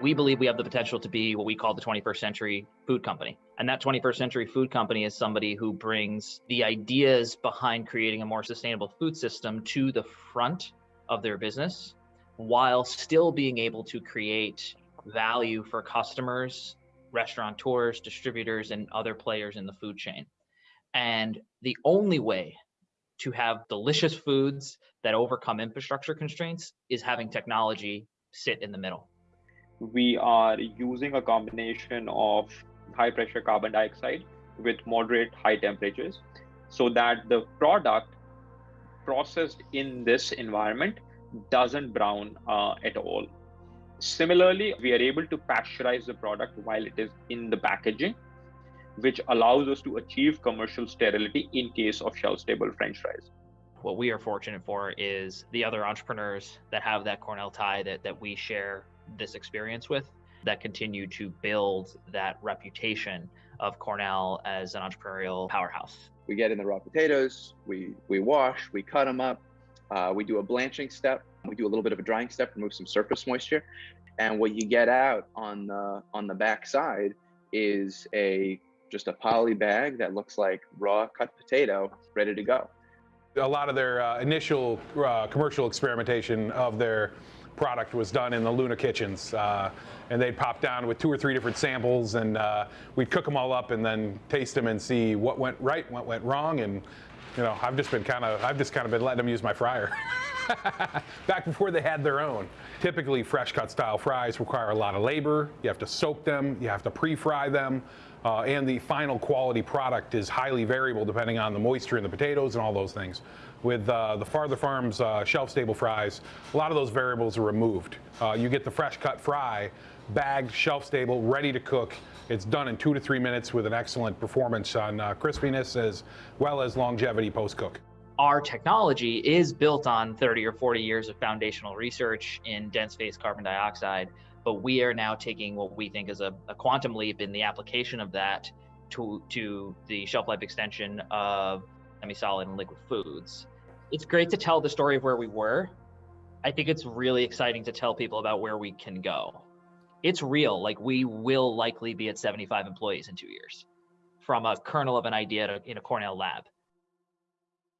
we believe we have the potential to be what we call the 21st century food company. And that 21st century food company is somebody who brings the ideas behind creating a more sustainable food system to the front of their business while still being able to create value for customers, restaurateurs, distributors, and other players in the food chain. And the only way to have delicious foods that overcome infrastructure constraints is having technology sit in the middle. We are using a combination of high pressure carbon dioxide with moderate high temperatures so that the product processed in this environment doesn't brown uh, at all. Similarly, we are able to pasteurize the product while it is in the packaging, which allows us to achieve commercial sterility in case of shelf stable French fries. What we are fortunate for is the other entrepreneurs that have that Cornell tie that, that we share this experience with that continue to build that reputation of Cornell as an entrepreneurial powerhouse. We get in the raw potatoes, we, we wash, we cut them up, uh, we do a blanching step, we do a little bit of a drying step, remove some surface moisture. And what you get out on the, on the back side is a just a poly bag that looks like raw cut potato ready to go. A lot of their uh, initial uh, commercial experimentation of their product was done in the Luna kitchens. Uh, and they'd pop down with two or three different samples and uh, we'd cook them all up and then taste them and see what went right, what went wrong. And, you know, I've just been kind of, I've just kind of been letting them use my fryer. Back before they had their own. Typically fresh cut style fries require a lot of labor. You have to soak them, you have to pre-fry them. Uh, and the final quality product is highly variable depending on the moisture in the potatoes and all those things with uh, the Farther Farms uh, shelf-stable fries, a lot of those variables are removed. Uh, you get the fresh cut fry, bagged, shelf-stable, ready to cook. It's done in two to three minutes with an excellent performance on uh, crispiness as well as longevity post-cook. Our technology is built on 30 or 40 years of foundational research in dense phase carbon dioxide, but we are now taking what we think is a, a quantum leap in the application of that to, to the shelf life extension of semi-solid and liquid foods it's great to tell the story of where we were. I think it's really exciting to tell people about where we can go. It's real. Like we will likely be at 75 employees in two years from a kernel of an idea to, in a Cornell lab.